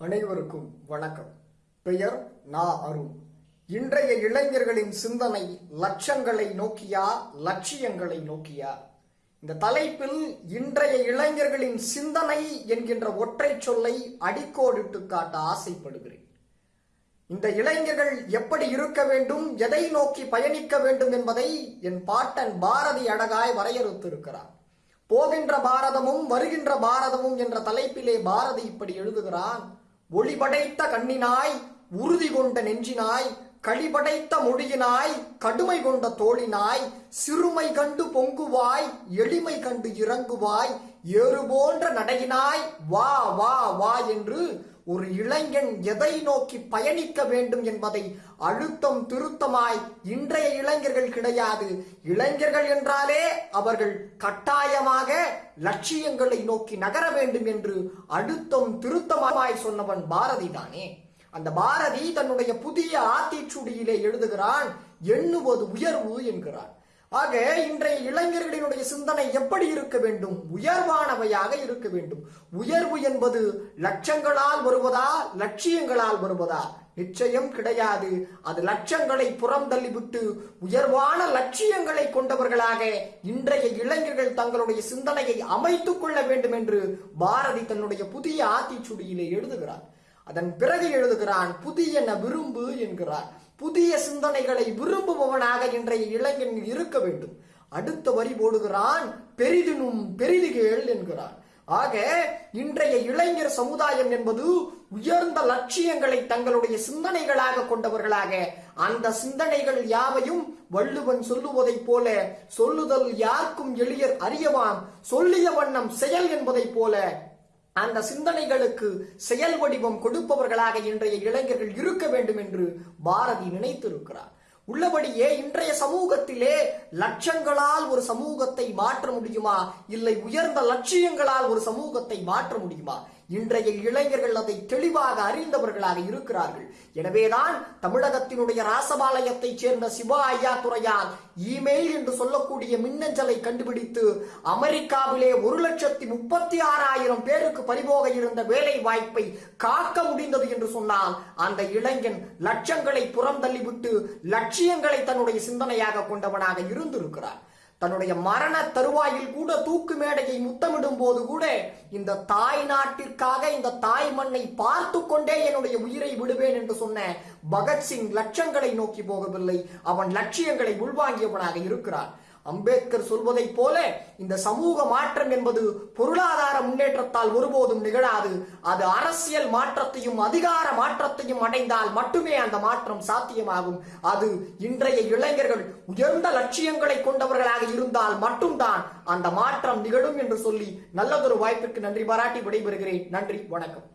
அனைவருக்கும் வணக்கம். பெயர் நா அருண். இன்றைய இளைஞர்களின் சிந்தனை லட்சங்களை நோக்கியா லட்சியங்களை நோக்கியா? இந்த தலைப்பில் இன்றைய இளைஞர்களின் சிந்தனை என்கின்ற ஒற்றை சொல்லை அடிக்கோடிட்டு காட்ட ஆசைப்படுகிறேன். இந்த இளைஞர்கள் எப்படி இருக்க வேண்டும் எதை நோக்கி பயணிக்க வேண்டும் என்பதை என் பாட்டன் பாரதி அழகாய் வரையறுத்திருக்கிறார். போகின்ற பாரதமும் வருகின்ற பாரதமும் என்ற தலைப்பிலே பாரதி இப்படி எழுதுகிறான் ஒளிபடைத்த கண்ணினாய் உறுதி கொண்ட நெஞ்சினாய் கழிபடைத்த மொழியினாய் கடுமை கொண்ட தோழினாய் சிறுமை கண்டு பொங்குவாய் எளிமை கண்டு இறங்குவாய் ஏறு போன்ற நடையினாய் வா வா வா என்று ஒரு இளைஞன் எதை நோக்கி பயணிக்க வேண்டும் என்பதை அழுத்தம் திருத்தமாய் இன்றைய இளைஞர்கள் கிடையாது. இளைஞர்கள் என்றாலே அவர்கள் கட்டாயமாக லட்சியங்களை நோக்கி நகர வேண்டும் என்று அழுத்தம் திருத்தமாய் சொன்னவன் பாரதி தானே. அந்த பாரதி தன்னுடைய புதிய ஆத்திச்சுடியிலே எழுதுகிறான் எண்ணுவது உயர்வு என்கிறான். ஆக இன்றைய இளைஞர்களினுடைய சிந்தனை எப்படி இருக்க வேண்டும்? உயர்வானவையாக இருக்க வேண்டும். உயர்வு என்பது லட்சங்களால் வருவதா லட்சியங்களால் வருவதா? நிச்சயம் கிடையாது. அது லட்சங்களை புறம் தள்ளிவிட்டு உயர்வான லட்சியங்களை கொண்டவர்களாக இன்றைய இளைஞர்கள் தங்களுடைய சிந்தனையை அமைத்துக் கொள்ள வேண்டும் என்று பாரதி தன்னுடைய புதிய ஆத்திச்சுடியிலே எழுதுகிறார். அதன் பிறகு எழுதுகிறான் புதியன விரும்பு என்கிறார். புதிய சிந்தனைகளை விரும்புபவனாக இன்றைய இளைஞன் இருக்க வேண்டும். அடுத்த வரி போடுகிறான் பெரிதினும் பெரிதுகேள் என்கிறான் ஆக இன்றைய இளைஞர் சமுதாயம் என்பது உயர்ந்த லட்சியங்களை தங்களுடைய சிந்தனைகளாக கொண்டவர்களாக அந்த சிந்தனைகள் யாவையும் வள்ளுவன் சொல்லுவதைப் போல சொல்லுதல் யாருக்கும் எளியர் அறியவாம் சொல்லிய வண்ணம் செயல் என்பதைப் போல அந்த சிந்தனைகளுக்கு செயல் வடிவம் கொடுப்பவர்களாக இன்றைய இளைஞர்கள் இருக்க வேண்டும் என்று பாரதி நினைத்திருக்கிறார். உள்ளபடியே இன்றைய சமூகத்திலே லட்சங்களால் ஒரு சமூகத்தை மாற்ற முடியுமா? இல்லை உயர்ந்த லட்சியங்களால் ஒரு சமூகத்தை மாற்ற முடியுமா? இன்றைய இளைஞர்கள் அதை தெளிவாக அறிந்தவர்களாக இருக்கிறார்கள். எனவேதான் தமிழகத்தினுடைய ராசபாளையத்தைச் சேர்ந்த சிவா ஐயா துறையால் இமெயில் என்று சொல்லக்கூடிய மின்னஞ்சலை கண்டுபிடித்து அமெரிக்காவிலே ஒரு லட்சத்தி முப்பத்தி ஆறாயிரம் பேருக்கு பறிபோக இருந்த வேலை வாய்ப்பை காக்க முடிந்தது என்று சொன்னால் அந்த இளைஞன் லட்சங்களை புறம் தள்ளிவிட்டு லட்சியங்களை தன்னுடைய சிந்தனையாக கொண்டவனாக இருந்திருக்கிறார் தன்னுடைய மரண தருவாயில் கூட தூக்கு மேடையை முத்தமிடும் போது கூட இந்த தாய் நாட்டிற்காக இந்த தாய் மண்ணை பார்த்து கொண்டே என்னுடைய உயிரை விடுவேன் என்று சொன்ன பகத்சிங் லட்சங்களை நோக்கி போகவில்லை. அவன் லட்சியங்களை உள்வாங்கியவனாக இருக்கிறான். அம்பேத்கர் சொல்வதைப் போல இந்த சமூக மாற்றம் என்பது பொருளாதார முன்னேற்றத்தால் ஒருபோதும் நிகழாது. அது அரசியல் மாற்றத்தையும் அதிகார மாற்றத்தையும் அடைந்தால் மட்டுமே அந்த மாற்றம் சாத்தியமாகும். அது இன்றைய இளைஞர்கள் உயர்ந்த லட்சியங்களை கொண்டவர்களாக இருந்தால் மட்டும்தான் அந்த மாற்றம் நிகழும் என்று சொல்லி நல்லதொரு வாய்ப்பிற்கு நன்றி பாராட்டி விடைபெறுகிறேன். நன்றி வணக்கம்.